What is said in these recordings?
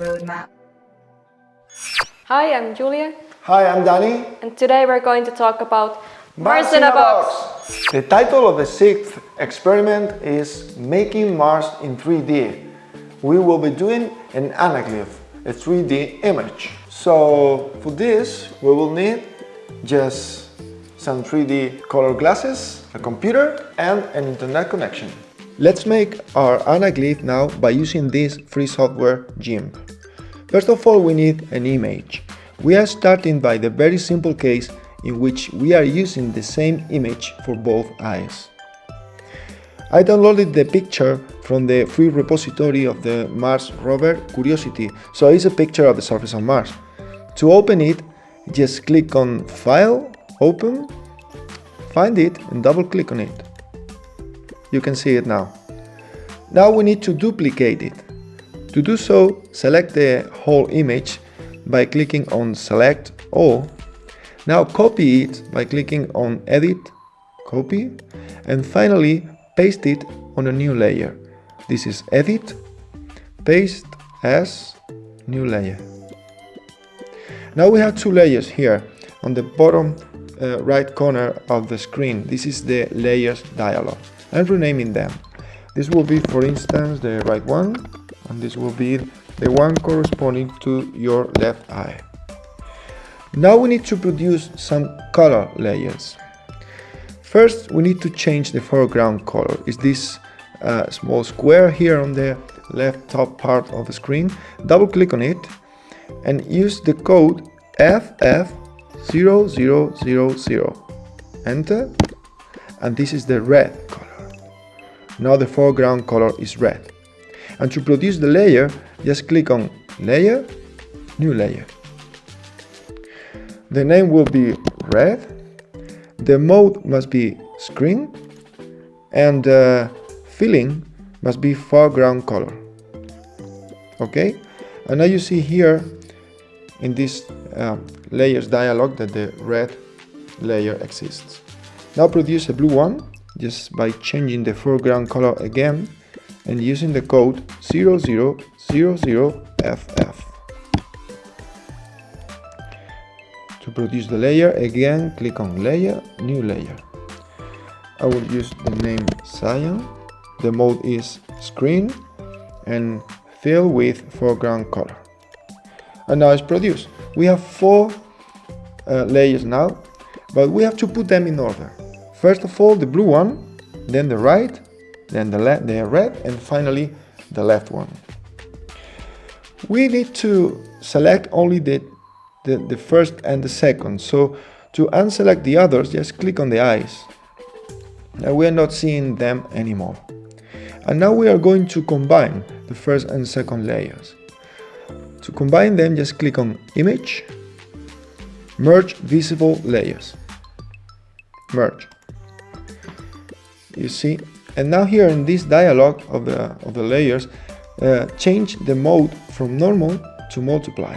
roadmap. Hi, I'm Julia, Hi, I'm Danny. and today we're going to talk about Mars in a box. The title of the sixth experiment is Making Mars in 3D. We will be doing an anaglyph, a 3D image. So for this, we will need just some 3D color glasses, a computer and an internet connection. Let's make our anaglyph now by using this free software GIMP. First of all, we need an image. We are starting by the very simple case in which we are using the same image for both eyes. I downloaded the picture from the free repository of the Mars rover Curiosity, so it's a picture of the surface of Mars. To open it, just click on File, Open, find it and double click on it. You can see it now. Now we need to duplicate it. To do so, select the whole image by clicking on Select All. Now copy it by clicking on Edit, Copy, and finally paste it on a new layer. This is Edit, Paste as New Layer. Now we have two layers here on the bottom uh, right corner of the screen. This is the layers dialog. I'm renaming them. This will be, for instance, the right one, and this will be the one corresponding to your left eye. Now we need to produce some color layers. First, we need to change the foreground color. Is this uh, small square here on the left top part of the screen? Double click on it and use the code FF0000. Enter, and this is the red color. Now the foreground color is red. And to produce the layer, just click on Layer, New Layer. The name will be red, the mode must be screen, and uh, filling must be foreground color. Okay, and now you see here in this uh, layers dialog that the red layer exists. Now produce a blue one just by changing the foreground color again and using the code 0000FF. To produce the layer, again click on Layer, New Layer. I will use the name Cyan. The mode is Screen and Fill with foreground color. And now it's produced. We have four uh, layers now, but we have to put them in order. First of all, the blue one, then the right, then the, the red, and finally the left one. We need to select only the, the, the first and the second. So to unselect the others, just click on the eyes. Now we are not seeing them anymore. And now we are going to combine the first and second layers. To combine them, just click on Image, Merge Visible Layers. Merge. You see, and now here in this dialog of the of the layers, uh, change the mode from normal to multiply.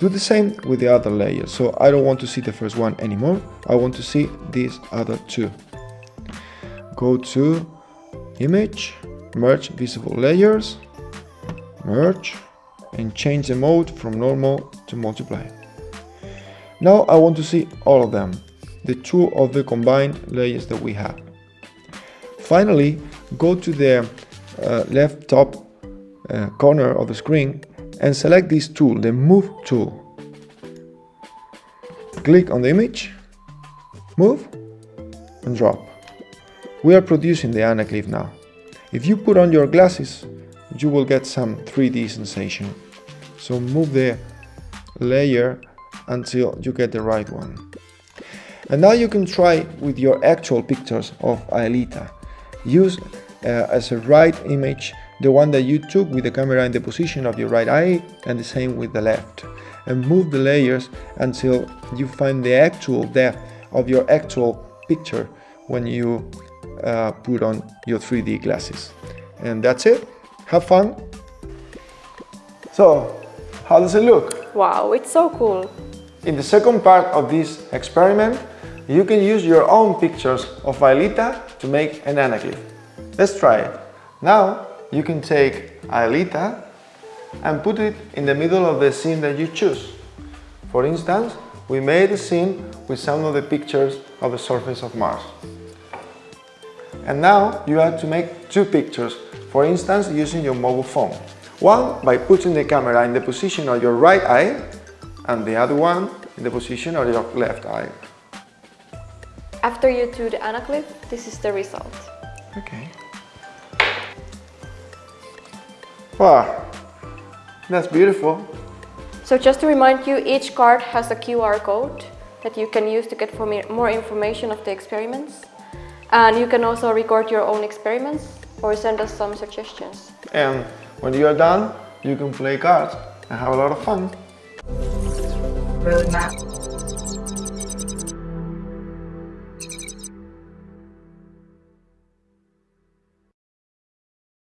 Do the same with the other layers. So I don't want to see the first one anymore. I want to see these other two. Go to Image, Merge Visible Layers, Merge, and change the mode from normal to multiply. Now I want to see all of them, the two of the combined layers that we have. Finally, go to the uh, left top uh, corner of the screen and select this tool, the Move tool. Click on the image, move, and drop. We are producing the anaglyph now. If you put on your glasses, you will get some 3D sensation. So move the layer until you get the right one. And now you can try with your actual pictures of Aelita. Use uh, as a right image the one that you took with the camera in the position of your right eye and the same with the left. And move the layers until you find the actual depth of your actual picture when you uh, put on your 3D glasses. And that's it. Have fun. So, how does it look? Wow, it's so cool. In the second part of this experiment, you can use your own pictures of Aelita to make an anaglyph. Let's try it. Now, you can take Aelita and put it in the middle of the scene that you choose. For instance, we made a scene with some of the pictures of the surface of Mars. And now you have to make two pictures, for instance using your mobile phone. One by putting the camera in the position of your right eye and the other one in the position of your left eye. After you do the anaglyph, this is the result. Okay. Wow, that's beautiful. So just to remind you, each card has a QR code that you can use to get for me more information of the experiments. And you can also record your own experiments or send us some suggestions. And when you are done, you can play cards and have a lot of fun. Roadmap